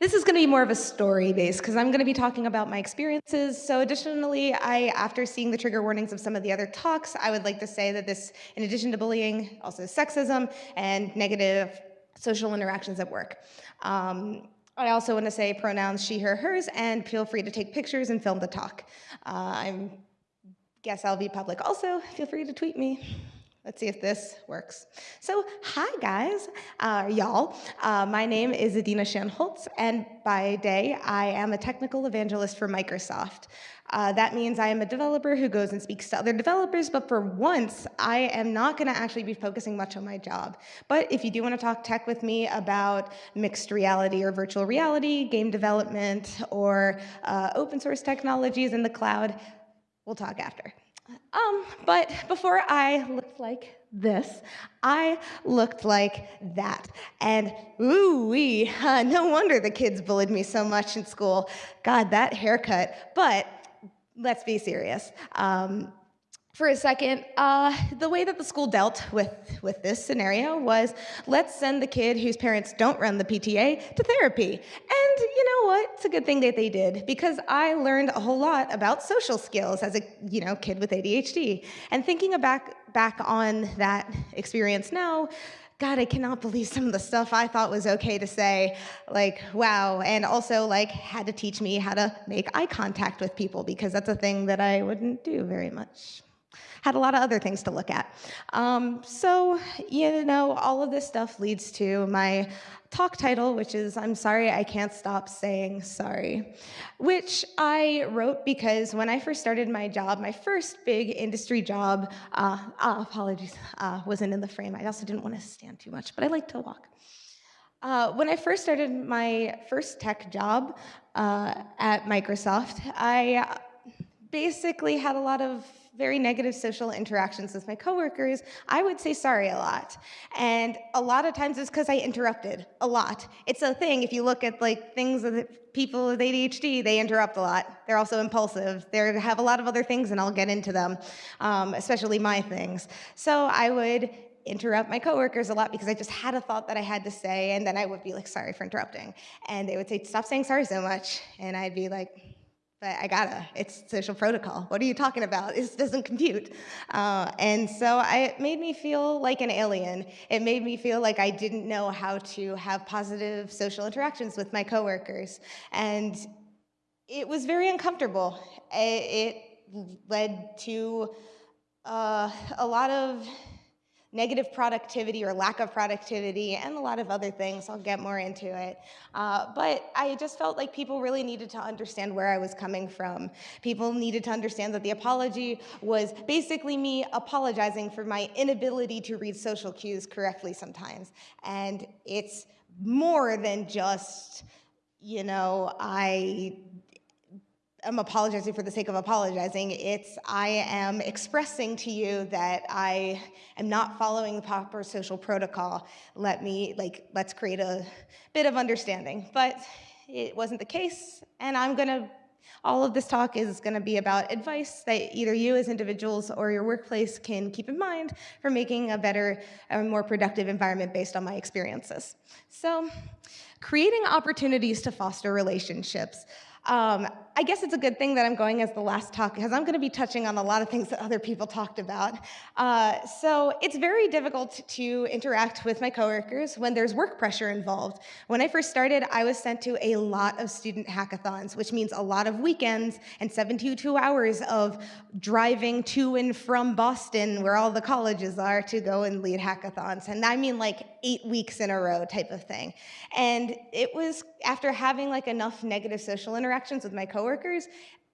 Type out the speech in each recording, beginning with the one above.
This is going to be more of a story base because I'm going to be talking about my experiences. So additionally, I, after seeing the trigger warnings of some of the other talks, I would like to say that this, in addition to bullying, also sexism and negative social interactions at work. Um, I also want to say pronouns she, her, hers, and feel free to take pictures and film the talk. Uh, I guess I'll be public also. Feel free to tweet me. Let's see if this works. So, hi guys, uh, y'all. Uh, my name is Adina Shanholtz, and by day, I am a technical evangelist for Microsoft. Uh, that means I am a developer who goes and speaks to other developers, but for once, I am not gonna actually be focusing much on my job. But if you do wanna talk tech with me about mixed reality or virtual reality, game development, or uh, open source technologies in the cloud, we'll talk after. Um, but before I like this, I looked like that. And ooh wee, uh, no wonder the kids bullied me so much in school. God, that haircut. But let's be serious. Um, for a second, uh, the way that the school dealt with, with this scenario was let's send the kid whose parents don't run the PTA to therapy. And you know what? It's a good thing that they did because I learned a whole lot about social skills as a you know kid with ADHD. And thinking back, back on that experience now, God, I cannot believe some of the stuff I thought was okay to say. Like, wow. And also, like, had to teach me how to make eye contact with people because that's a thing that I wouldn't do very much had a lot of other things to look at. Um, so, you know, all of this stuff leads to my talk title, which is I'm Sorry I Can't Stop Saying Sorry, which I wrote because when I first started my job, my first big industry job, uh, uh, apologies, uh, wasn't in the frame. I also didn't want to stand too much, but I like to walk. Uh, when I first started my first tech job uh, at Microsoft, I basically had a lot of very negative social interactions with my coworkers, I would say sorry a lot. And a lot of times it's because I interrupted a lot. It's a thing, if you look at like things that people with ADHD, they interrupt a lot. They're also impulsive. They have a lot of other things and I'll get into them, um, especially my things. So I would interrupt my coworkers a lot because I just had a thought that I had to say and then I would be like, sorry for interrupting. And they would say, stop saying sorry so much. And I'd be like, but I gotta, it's social protocol. What are you talking about? This doesn't compute. Uh, and so I, it made me feel like an alien. It made me feel like I didn't know how to have positive social interactions with my coworkers. And it was very uncomfortable. It, it led to uh, a lot of negative productivity or lack of productivity and a lot of other things. I'll get more into it. Uh, but I just felt like people really needed to understand where I was coming from. People needed to understand that the apology was basically me apologizing for my inability to read social cues correctly sometimes. And it's more than just, you know, I am apologizing for the sake of apologizing. It's I am expressing to you that I am not following the proper social protocol. Let me, like, let's create a bit of understanding. But it wasn't the case, and I'm gonna, all of this talk is gonna be about advice that either you as individuals or your workplace can keep in mind for making a better and more productive environment based on my experiences. So, creating opportunities to foster relationships. Um, I guess it's a good thing that I'm going as the last talk because I'm going to be touching on a lot of things that other people talked about. Uh, so it's very difficult to interact with my coworkers when there's work pressure involved. When I first started, I was sent to a lot of student hackathons, which means a lot of weekends and 72 hours of driving to and from Boston, where all the colleges are, to go and lead hackathons. And I mean like eight weeks in a row type of thing. And it was after having like enough negative social interactions with my coworkers,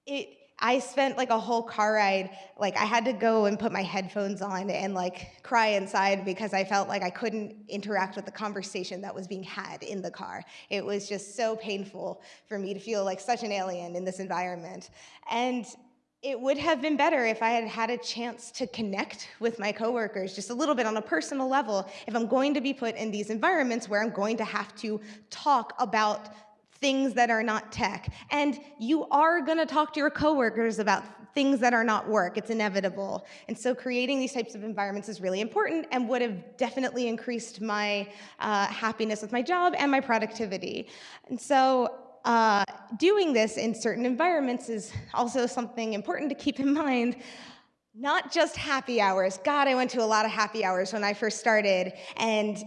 it I spent like a whole car ride, like I had to go and put my headphones on and like cry inside because I felt like I couldn't interact with the conversation that was being had in the car. It was just so painful for me to feel like such an alien in this environment. And it would have been better if I had had a chance to connect with my coworkers just a little bit on a personal level if I'm going to be put in these environments where I'm going to have to talk about things that are not tech. And you are gonna talk to your coworkers about things that are not work. It's inevitable. And so creating these types of environments is really important and would have definitely increased my uh, happiness with my job and my productivity. And so uh, doing this in certain environments is also something important to keep in mind. Not just happy hours. God, I went to a lot of happy hours when I first started, and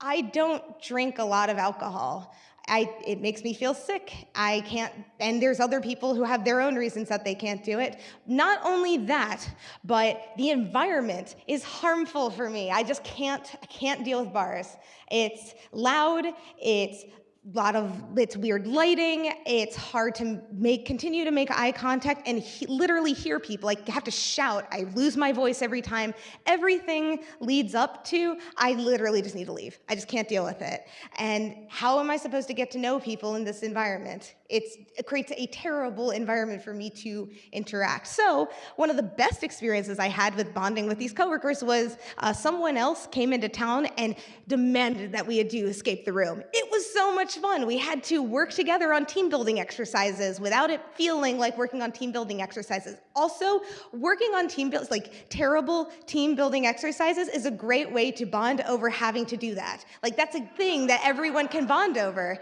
I don't drink a lot of alcohol. I, it makes me feel sick. I can't, and there's other people who have their own reasons that they can't do it. Not only that, but the environment is harmful for me. I just can't, I can't deal with bars. It's loud, it's lot of it's weird lighting it's hard to make continue to make eye contact and he, literally hear people like have to shout. I lose my voice every time. Everything leads up to i literally just need to leave. I just can't deal with it. And how am i supposed to get to know people in this environment it creates a terrible environment for me to interact. So one of the best experiences I had with bonding with these coworkers was uh, someone else came into town and demanded that we do escape the room. It was so much fun. We had to work together on team building exercises without it feeling like working on team building exercises. Also, working on team builds, like terrible team building exercises is a great way to bond over having to do that. Like that's a thing that everyone can bond over.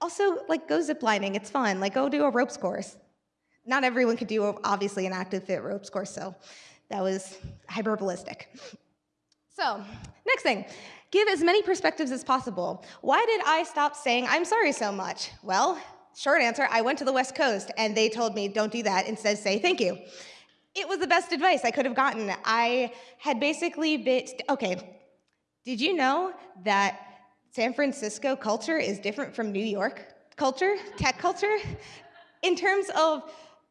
Also, like, go ziplining, it's fun. Like, go do a ropes course. Not everyone could do, obviously, an active fit ropes course, so that was hyperbolistic. So, next thing, give as many perspectives as possible. Why did I stop saying I'm sorry so much? Well, short answer, I went to the West Coast and they told me don't do that, instead say thank you. It was the best advice I could have gotten. I had basically been, okay, did you know that San Francisco culture is different from New York culture, tech culture, in terms of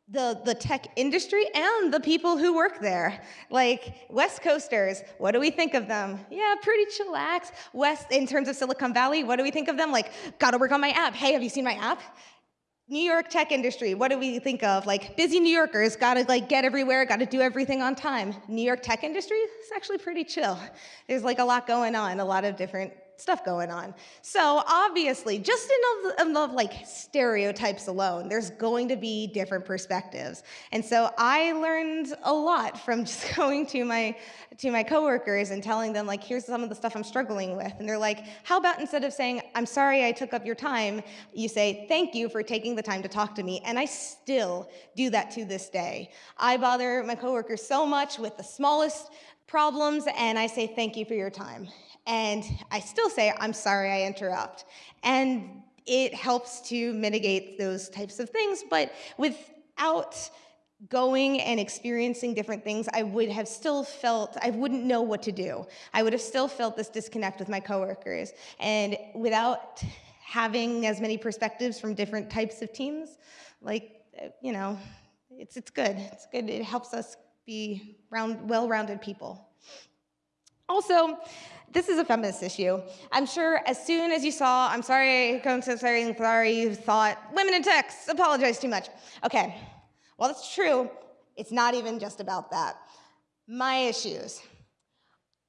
the, the tech industry and the people who work there. Like West Coasters, what do we think of them? Yeah, pretty chillax. West, in terms of Silicon Valley, what do we think of them? Like, gotta work on my app. Hey, have you seen my app? New York tech industry, what do we think of? Like busy New Yorkers, gotta like get everywhere, gotta do everything on time. New York tech industry, it's actually pretty chill. There's like a lot going on, a lot of different stuff going on. So obviously, just in of, of like stereotypes alone, there's going to be different perspectives. And so I learned a lot from just going to my to my coworkers and telling them like, here's some of the stuff I'm struggling with. And they're like, how about instead of saying, I'm sorry I took up your time, you say, thank you for taking the time to talk to me. And I still do that to this day. I bother my coworkers so much with the smallest problems and I say, thank you for your time. And I still say, I'm sorry I interrupt. And it helps to mitigate those types of things, but without going and experiencing different things, I would have still felt, I wouldn't know what to do. I would have still felt this disconnect with my coworkers. And without having as many perspectives from different types of teams, like, you know, it's, it's good. It's good. It helps us be round, well-rounded people. Also, this is a feminist issue. I'm sure as soon as you saw, I'm sorry, I'm so sorry, I'm sorry, you thought, women in tech, apologize too much. Okay, well, it's true. It's not even just about that. My issues.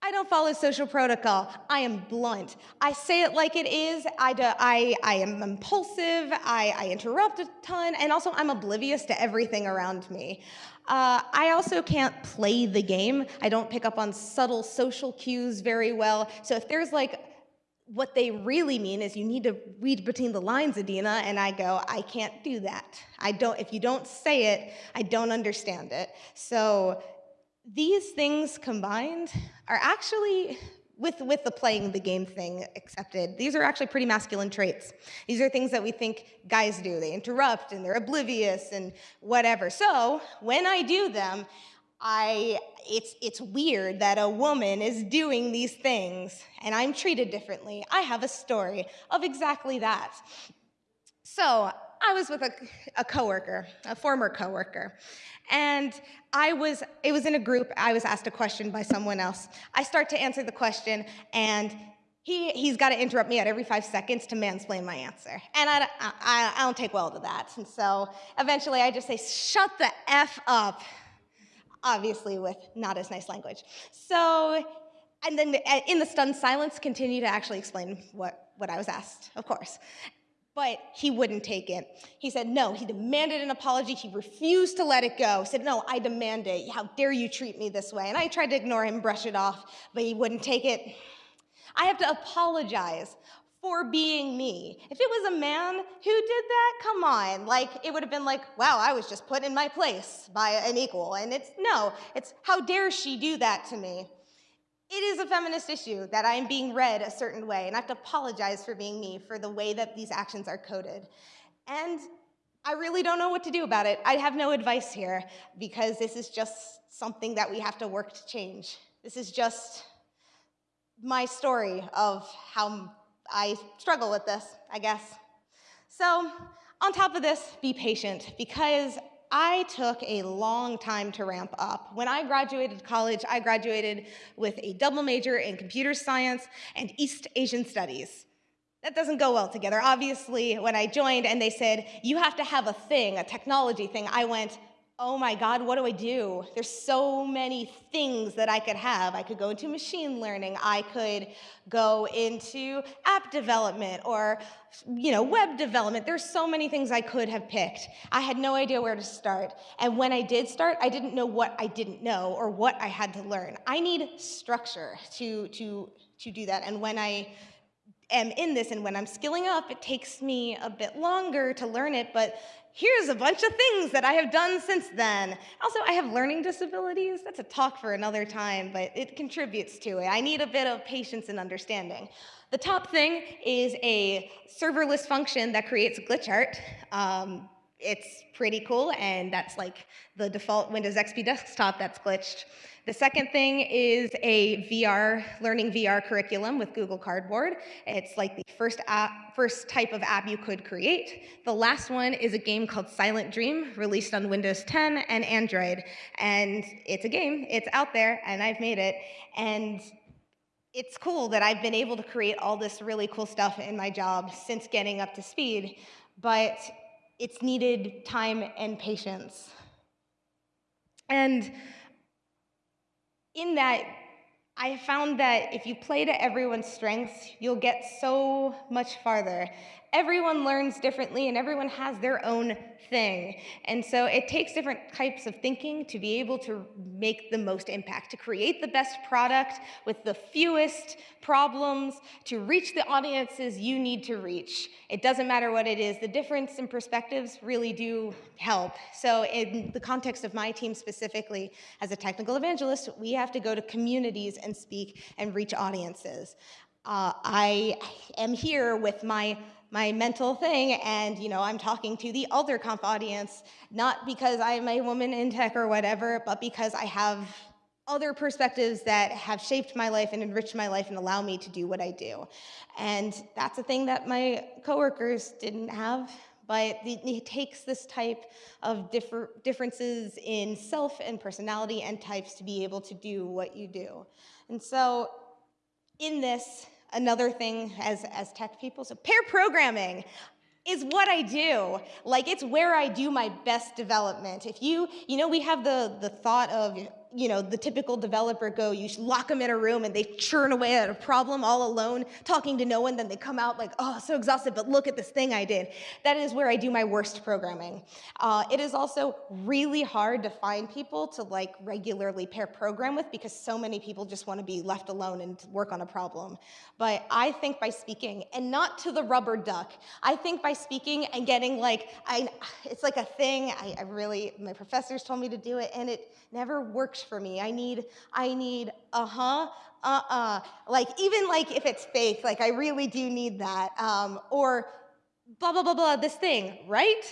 I don't follow social protocol. I am blunt. I say it like it is. I, do, I, I am impulsive. I, I interrupt a ton. And also, I'm oblivious to everything around me. Uh, I also can't play the game. I don't pick up on subtle social cues very well. So if there's like, what they really mean is you need to read between the lines, Adina, and I go, I can't do that. I don't, if you don't say it, I don't understand it. So these things combined are actually with, with the playing the game thing accepted, these are actually pretty masculine traits. These are things that we think guys do. They interrupt and they're oblivious and whatever. So when I do them, I, it's, it's weird that a woman is doing these things and I'm treated differently. I have a story of exactly that. So I was with a, a coworker, a former coworker, and I was, it was in a group, I was asked a question by someone else. I start to answer the question, and he, he's got to interrupt me at every five seconds to mansplain my answer. And I, I, I don't take well to that. And so eventually I just say, shut the F up, obviously with not as nice language. So, and then uh, in the stunned silence, continue to actually explain what, what I was asked, of course. But he wouldn't take it. He said no, he demanded an apology. He refused to let it go. He said, no, I demand it. How dare you treat me this way? And I tried to ignore him, brush it off, but he wouldn't take it. I have to apologize for being me. If it was a man who did that, come on. Like, it would have been like, wow, I was just put in my place by an equal. And it's no, it's how dare she do that to me? It is a feminist issue that I'm being read a certain way, and I have to apologize for being me for the way that these actions are coded. And I really don't know what to do about it. I have no advice here because this is just something that we have to work to change. This is just my story of how I struggle with this, I guess. So, on top of this, be patient because I took a long time to ramp up. When I graduated college, I graduated with a double major in computer science and East Asian studies. That doesn't go well together. Obviously, when I joined and they said, you have to have a thing, a technology thing, I went, oh my God, what do I do? There's so many things that I could have. I could go into machine learning. I could go into app development or you know, web development. There's so many things I could have picked. I had no idea where to start. And when I did start, I didn't know what I didn't know or what I had to learn. I need structure to, to, to do that. And when I am in this and when I'm skilling up, it takes me a bit longer to learn it, but here's a bunch of things that I have done since then. Also, I have learning disabilities. That's a talk for another time, but it contributes to it. I need a bit of patience and understanding. The top thing is a serverless function that creates glitch art. Um, it's pretty cool, and that's like the default Windows XP desktop that's glitched. The second thing is a VR, learning VR curriculum with Google Cardboard. It's like the first, app, first type of app you could create. The last one is a game called Silent Dream, released on Windows 10 and Android. And it's a game, it's out there, and I've made it. And it's cool that I've been able to create all this really cool stuff in my job since getting up to speed, but it's needed time and patience. And in that, I found that if you play to everyone's strengths, you'll get so much farther everyone learns differently and everyone has their own thing. And so it takes different types of thinking to be able to make the most impact, to create the best product with the fewest problems, to reach the audiences you need to reach. It doesn't matter what it is. The difference in perspectives really do help. So in the context of my team specifically, as a technical evangelist, we have to go to communities and speak and reach audiences. Uh, I am here with my my mental thing and you know i'm talking to the AlterConf audience not because i'm a woman in tech or whatever but because i have other perspectives that have shaped my life and enriched my life and allow me to do what i do and that's a thing that my coworkers didn't have but it takes this type of differ differences in self and personality and types to be able to do what you do and so in this another thing as, as tech people. So pair programming is what I do. Like it's where I do my best development. If you, you know, we have the, the thought of you know, the typical developer go, you lock them in a room and they churn away at a problem all alone, talking to no one, then they come out like, oh, so exhausted, but look at this thing I did. That is where I do my worst programming. Uh, it is also really hard to find people to like regularly pair program with because so many people just want to be left alone and work on a problem. But I think by speaking, and not to the rubber duck, I think by speaking and getting like, I, it's like a thing, I, I really, my professors told me to do it, and it never works for me. I need, I need, uh-huh, uh-uh. Like, even like if it's faith, like I really do need that. Um, or blah, blah, blah, blah, this thing, right?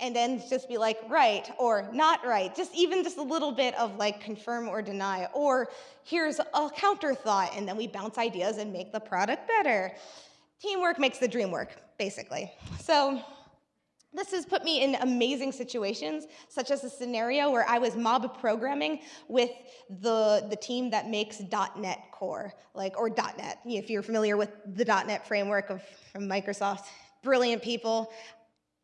And then just be like, right, or not right. Just even just a little bit of like confirm or deny. Or here's a counter thought, and then we bounce ideas and make the product better. Teamwork makes the dream work, basically. So this has put me in amazing situations, such as a scenario where I was mob programming with the, the team that makes .NET Core, like, or .NET, if you're familiar with the .NET framework of, from Microsoft. Brilliant people.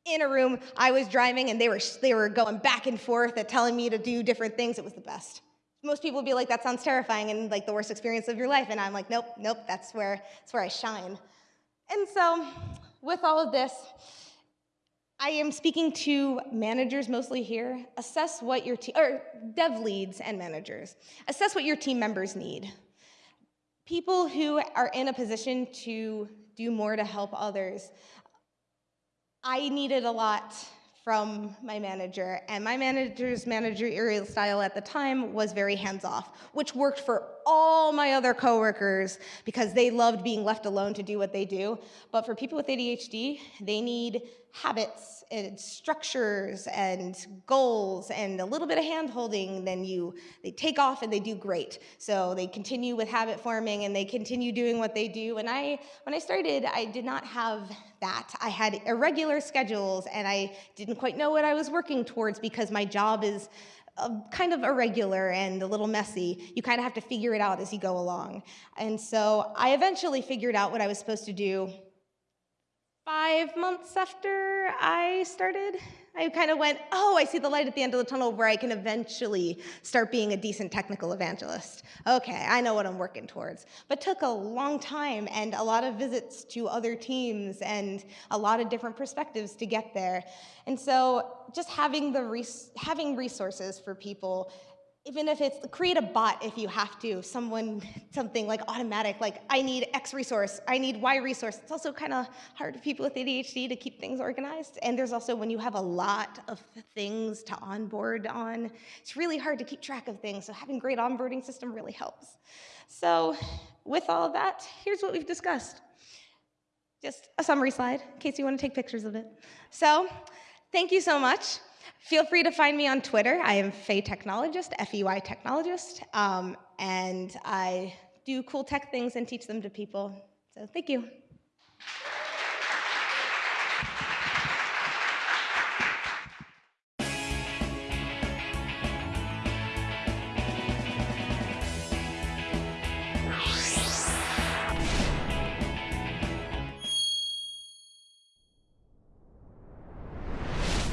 In a room, I was driving and they were, they were going back and forth at telling me to do different things. It was the best. Most people would be like, that sounds terrifying and like the worst experience of your life. And I'm like, nope, nope, that's where, that's where I shine. And so with all of this, I am speaking to managers mostly here. Assess what your team, or dev leads and managers, assess what your team members need. People who are in a position to do more to help others. I needed a lot from my manager, and my manager's managerial style at the time was very hands-off, which worked for all my other coworkers because they loved being left alone to do what they do. But for people with ADHD, they need habits and structures and goals and a little bit of hand-holding, then you they take off and they do great. So they continue with habit forming and they continue doing what they do. And I, when I started, I did not have that. I had irregular schedules and I didn't quite know what I was working towards because my job is kind of irregular and a little messy. You kind of have to figure it out as you go along. And so I eventually figured out what I was supposed to do five months after I started, I kind of went, oh, I see the light at the end of the tunnel where I can eventually start being a decent technical evangelist. Okay, I know what I'm working towards. But took a long time and a lot of visits to other teams and a lot of different perspectives to get there. And so just having, the res having resources for people even if it's create a bot if you have to, someone, something like automatic, like I need X resource, I need Y resource. It's also kind of hard for people with ADHD to keep things organized. And there's also when you have a lot of things to onboard on, it's really hard to keep track of things. So having great onboarding system really helps. So with all of that, here's what we've discussed. Just a summary slide in case you want to take pictures of it. So thank you so much. Feel free to find me on Twitter. I am Fey Technologist, F-E-Y Technologist, um, and I do cool tech things and teach them to people. So thank you.